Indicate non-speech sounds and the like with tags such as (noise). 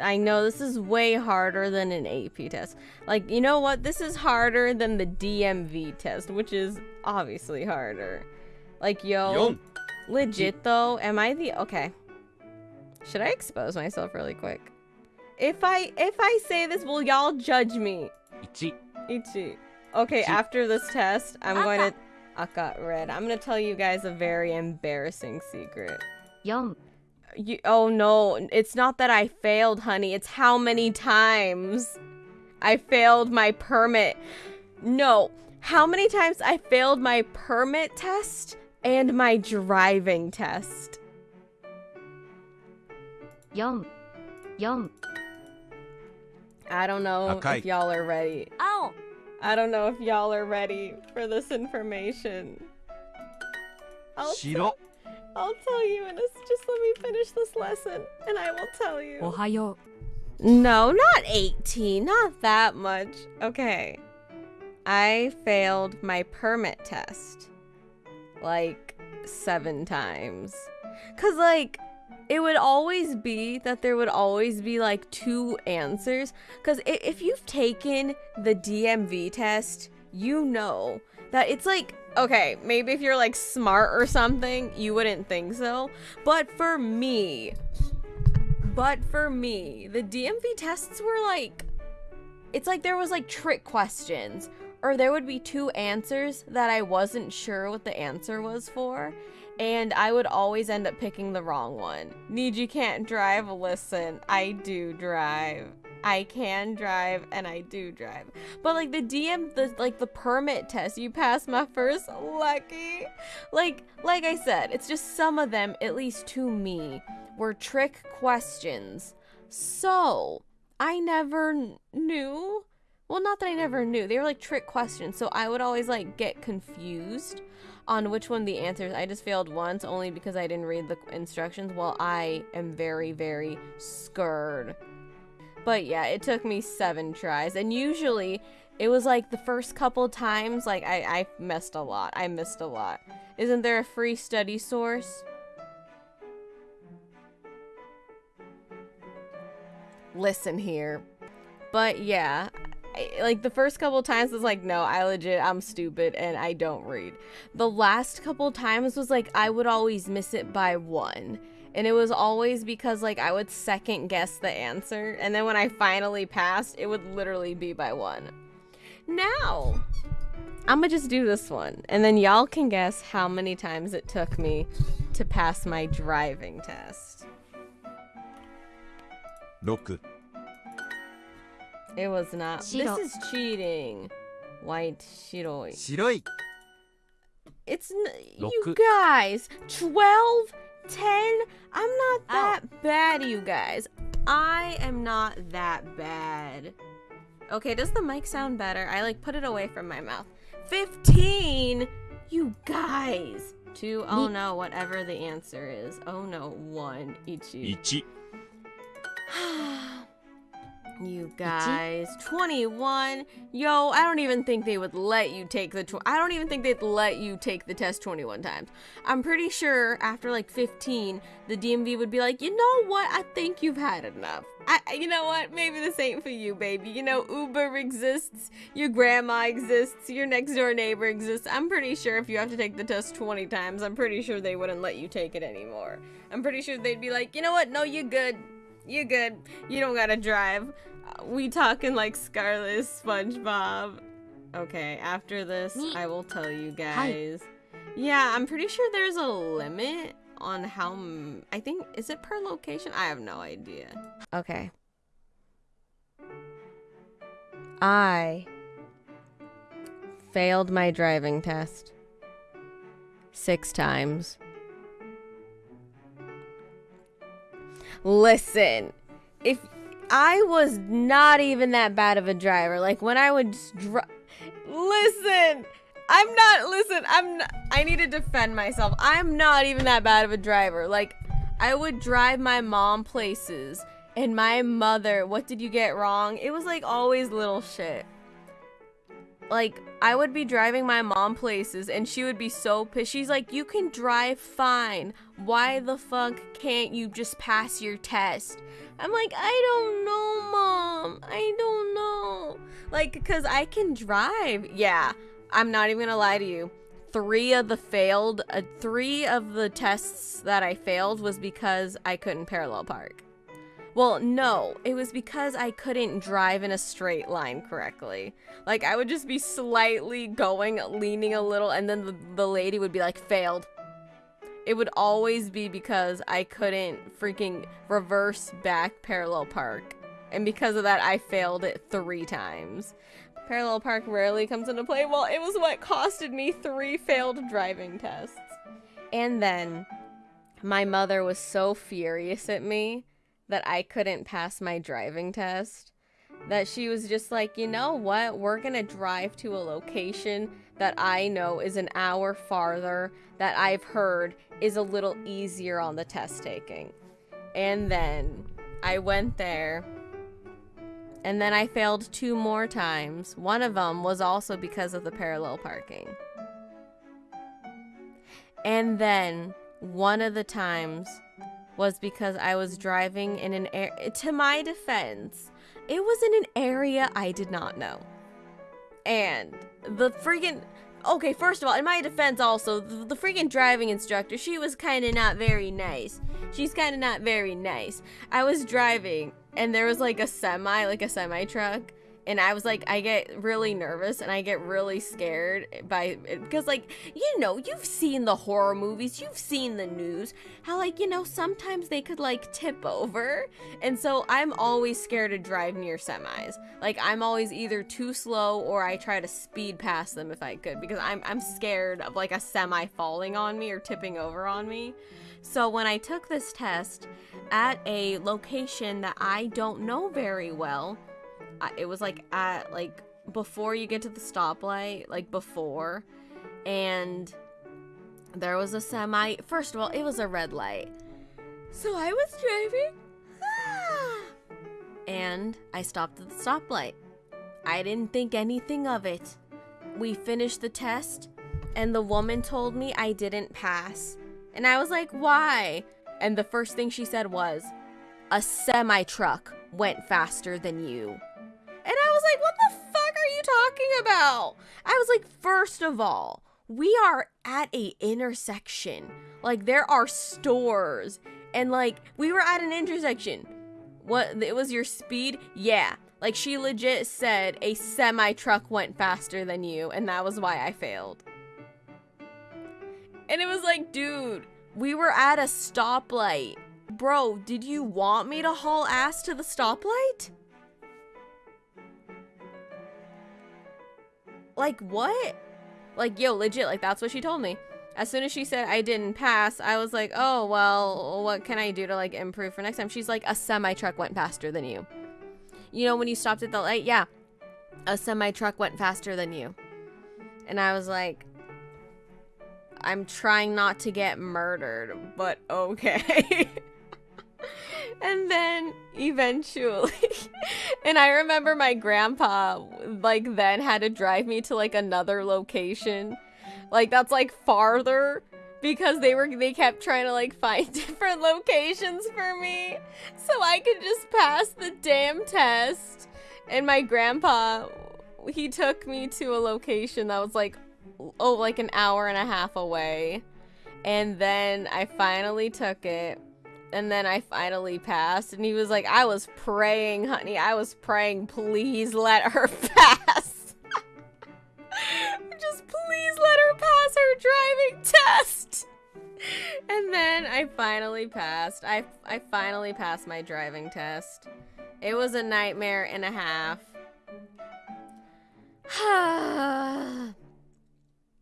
I know this is way harder than an AP test. Like, you know what? This is harder than the DMV test, which is obviously harder. Like, yo, Yon. legit though, am I the okay? Should I expose myself really quick? If I if I say this, will y'all judge me? 1 Ichi. Okay, Chi. after this test, I'm going to Aka. Aka red. I'm gonna tell you guys a very embarrassing secret. 4 You, oh no, it's not that I failed, honey. It's how many times I failed my permit. No, how many times I failed my permit test and my driving test. 4 4 I don't know Okay. if y'all are ready. Oh. i don't know if y'all are ready for this information. I'll, 白 I'll tell you in a, just let me finish this lesson and I will tell you. Ohio. No, not 18, not that much. Okay. I failed my permit test like seven times. Cause like it would always be that there would always be like two answers. Cause if you've taken the DMV test, you know that it's like okay, maybe if you're like smart or something, you wouldn't think so. But for me, but for me, the DMV tests were like it's like there was like trick questions or there would be two answers that I wasn't sure what the answer was for and I would always end up picking the wrong one. Need you can't drive, listen. I do drive. I can drive and I do drive. But like the DM the like the permit test, you passed my first lucky. Like like I said, it's just some of them at least to me were trick questions. So, I never kn- knew. Well, not that I never knew. They were like trick questions. So I would always like get confused on which one the answers. I just failed once only because I didn't read the instructions. Well, I am very, very scared. But yeah, it took me seven tries. And usually it was like the first couple times, like I, I missed a lot. I missed a lot. Isn't there a free study source? Listen here. But yeah, I, like the first couple times was like, no, I legit, I'm stupid and I don't read. The last couple times was like, I would always miss it by one. And it was always because like I would second guess the answer. And then when I finally passed, it would literally be by one. Now, I'm gonna just do this one. And then y'all can guess how many times it took me to pass my driving test. 6 It was not. Shiro. This is cheating. White shiroi. 白い It's n- you guys. 12, 10. I'm not that bad, you guys. I am not that bad. Okay, does the mic sound better? I like put it away from my mouth. 15. You guys. Two. Oh no, whatever the answer is. Oh no, one. Ichi. 1 (sighs) (sighs) (sighs) You guys, 21. Yo, I don't even think they would let you take the I don't even think they'd let you take the test 21 times. I'm pretty sure after like 15, the DMV would be like, "You know what? I think you've had enough." I you know what? Maybe this ain't for you, baby. You know Uber exists, your grandma exists, your next door neighbor exists. I'm pretty sure if you have to take the test 20 times, I'm pretty sure they wouldn't let you take it anymore. I'm pretty sure they'd be like, "You know what? No, you're good. You good. You don't gotta drive. We talking like Scarlet SpongeBob. Okay, after this. I will tell you guys. Yeah, I'm pretty sure there's a limit on how. M- I think is it per location? I have no idea. Okay. I failed my driving test six times. Listen, if I was not even that bad of a driver, like when I would just dri- listen, I'm not. Listen, I'm. Not, I need to defend myself. I'm not even that bad of a driver. Like I would drive my mom places, and my mother. What did you get wrong? It was like always little shit. Like I would be driving my mom places and she would be so pissed. She's like, "You can drive fine. Why the fuck can't you just pass your test?" I'm like, "I don't know, mom. I don't know." Like cuz I can drive. Yeah. I'm not even going to lie to you. 3 of the failed uh, 3 of the tests that I failed was because I couldn't parallel park. Well, no, it was because I couldn't drive in a straight line correctly. Like, I would just be slightly going, leaning a little, and then the, the lady would be like, failed. It would always be because I couldn't freaking reverse back parallel park. And because of that, I failed it three times. Parallel park rarely comes into play. Well, it was what costed me three failed driving tests. And then my mother was so furious at me that I couldn't pass my driving test that she was just like, you know what? We're to drive to a location that I know is an hour farther that I've heard is a little easier on the test taking. And then I went there. And then I failed two more times. One of them was also because of the parallel parking. And then one of the times was because I was driving in an area. To my defense, it was in an area I did not know. And the freaking. Okay, first of all, in my defense, also, the, the freaking driving instructor, she was kind of not very nice. She's kind of not very nice. I was driving, and there was like a semi, like a semi truck, and I was like, I get really nervous and I get really scared by because, like, you know, you've seen the horror movies, you've seen the news, how, like, you know, sometimes they could like tip over. And so I'm always scared to drive near semis. Like, I'm always either too slow or I try to speed past them if I could because I'm, I'm scared of like a semi falling on me or tipping over on me. So when I took this test at a location that I don't know very well, it was like at like before you get to the stoplight, like before, and there was a semi. First of all, it was a red light, so I was driving, ah, and I stopped at the stoplight. I didn't think anything of it. We finished the test, and the woman told me I didn't pass. And I was like, why? And the first thing she said was, a semi truck went faster than you. Was like, what the fuck are you talking about? I was like, first of all, we are at a intersection. Like there are stores and like we were at an intersection. What it was your speed? Yeah. Like she legit said a semi truck went faster than you and that was why I failed. And it was like, dude, we were at a stoplight. Bro, did you want me to haul ass to the stoplight? Like, what? Like, yo, legit, like, that's what she told me. As soon as she said I didn't pass, I was like, oh, well, what can I do to, like, improve for next time? She's like, a semi-truck went faster than you. You know, when you stopped at the light? Yeah. A semi-truck went faster than you. And I was like, I'm trying not to get murdered, but okay. (laughs) (laughs) and then eventually (laughs) and i remember my grandpa like then had to drive me to like another location. Like that's like farther because they were they kept trying to like (laughs) find different locations for me so i could just pass the damn test. And my grandpa he took me to a location that was like oh like an hour and a half away. And then i finally took it and then I finally passed, and he was like, I was praying, honey. I was praying, please let her (laughs) pass. (laughs) Just please let her pass her driving (laughs) test. And then I finally passed. I, I finally passed my driving test. It was a nightmare and a half. (sighs) (sighs)